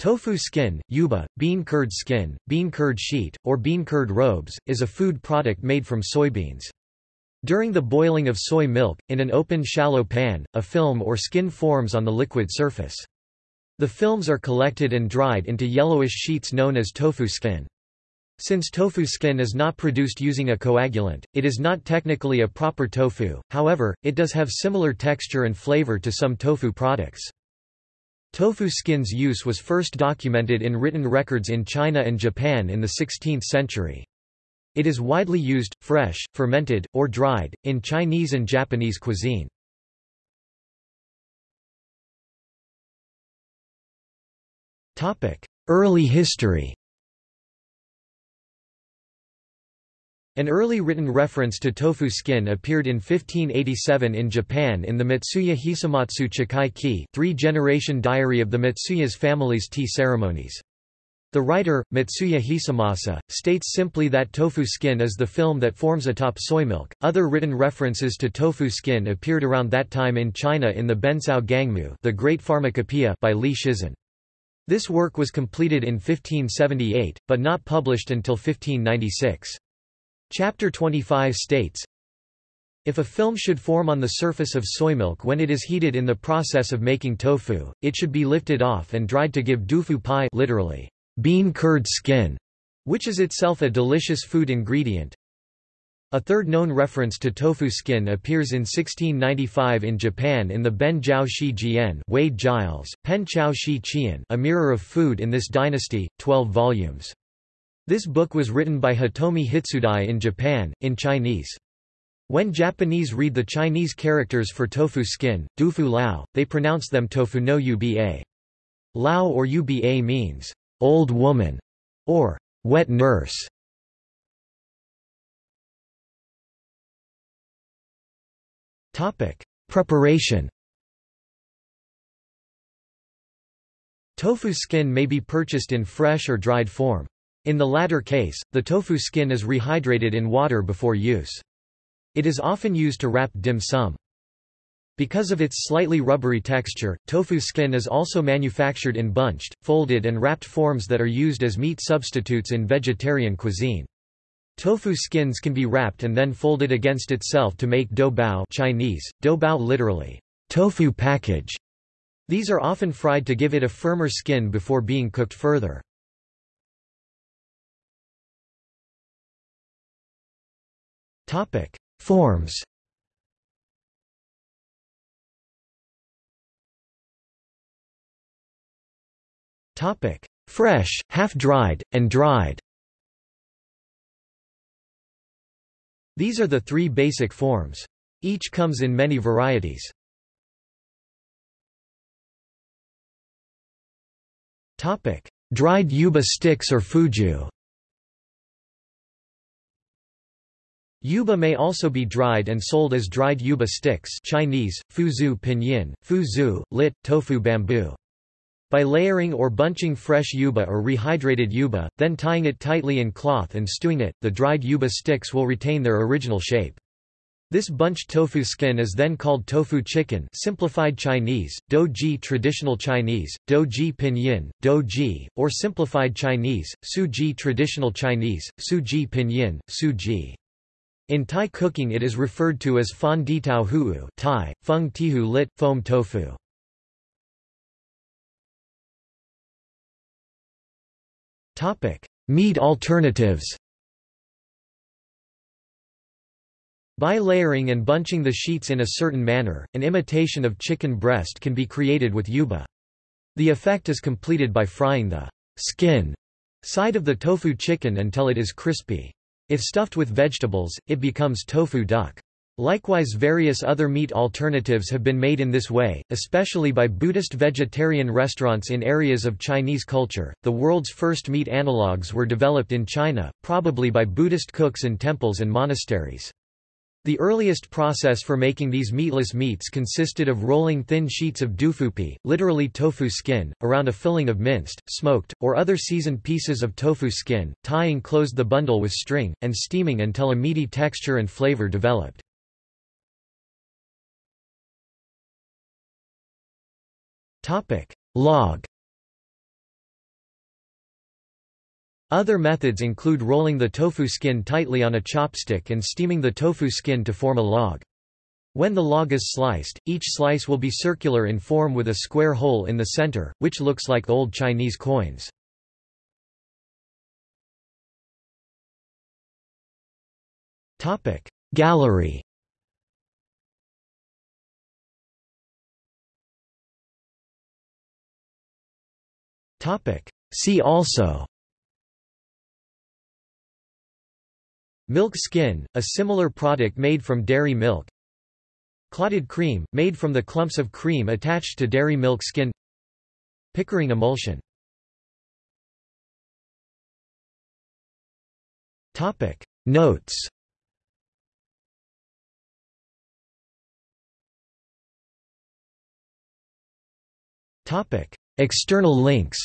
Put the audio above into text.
Tofu skin, yuba, bean curd skin, bean curd sheet, or bean curd robes, is a food product made from soybeans. During the boiling of soy milk, in an open shallow pan, a film or skin forms on the liquid surface. The films are collected and dried into yellowish sheets known as tofu skin. Since tofu skin is not produced using a coagulant, it is not technically a proper tofu, however, it does have similar texture and flavor to some tofu products. Tofu skin's use was first documented in written records in China and Japan in the 16th century. It is widely used, fresh, fermented, or dried, in Chinese and Japanese cuisine. Early history An early written reference to tofu skin appeared in 1587 in Japan in the Mitsuya Hisamatsu Chikai Ki three-generation diary of the Mitsuya's family's tea ceremonies. The writer, Mitsuya Hisamasa, states simply that tofu skin is the film that forms atop soy milk. Other written references to tofu skin appeared around that time in China in the Bencao Gangmu the Great Pharmacopoeia by Li Shizhen. This work was completed in 1578, but not published until 1596. Chapter 25 states, if a film should form on the surface of soy milk when it is heated in the process of making tofu, it should be lifted off and dried to give dufu pai literally, bean curd skin, which is itself a delicious food ingredient. A third known reference to tofu skin appears in 1695 in Japan in the Ben Jiao Shi Jian Wade Giles, Pen Chao Shi Qian A Mirror of Food in this dynasty, 12 volumes. This book was written by Hitomi Hitsudai in Japan, in Chinese. When Japanese read the Chinese characters for tofu skin, dufu lao, they pronounce them tofu no uba. Lao or uba means, old woman, or wet nurse. Preparation Tofu skin may be purchased in fresh or dried form. In the latter case, the tofu skin is rehydrated in water before use. It is often used to wrap dim sum. Because of its slightly rubbery texture, tofu skin is also manufactured in bunched, folded and wrapped forms that are used as meat substitutes in vegetarian cuisine. Tofu skins can be wrapped and then folded against itself to make dou bao Chinese, dou bao literally, tofu package. These are often fried to give it a firmer skin before being cooked further. Topic: Forms. Topic: Fresh, half-dried, and dried. These are the three basic forms. Each comes in many varieties. Topic: Dried yuba sticks or fuju. Yuba may also be dried and sold as dried yuba sticks Chinese, fuzu pinyin, fuzu, lit, tofu bamboo. By layering or bunching fresh yuba or rehydrated yuba, then tying it tightly in cloth and stewing it, the dried yuba sticks will retain their original shape. This bunched tofu skin is then called tofu chicken simplified Chinese, douji traditional Chinese, douji pinyin, douji, or simplified Chinese, suji traditional Chinese, suji pinyin, suji. In Thai cooking it is referred to as fon di tau huu Thai, fung tihu lit, foam tofu. Meat alternatives By layering and bunching the sheets in a certain manner, an imitation of chicken breast can be created with yuba. The effect is completed by frying the skin side of the tofu chicken until it is crispy. If stuffed with vegetables, it becomes tofu duck. Likewise various other meat alternatives have been made in this way, especially by Buddhist vegetarian restaurants in areas of Chinese culture. The world's first meat analogues were developed in China, probably by Buddhist cooks in temples and monasteries. The earliest process for making these meatless meats consisted of rolling thin sheets of dufupi, literally tofu skin, around a filling of minced, smoked, or other seasoned pieces of tofu skin, tying closed the bundle with string, and steaming until a meaty texture and flavor developed. Log Other methods include rolling the tofu skin tightly on a chopstick and steaming the tofu skin to form a log. When the log is sliced, each slice will be circular in form with a square hole in the center, which looks like old Chinese coins. Gallery See also Milk skin, a similar product made from dairy milk. Clotted cream, made from the clumps of cream attached to dairy milk skin. Pickering emulsion. Topic. Notes. Topic. External links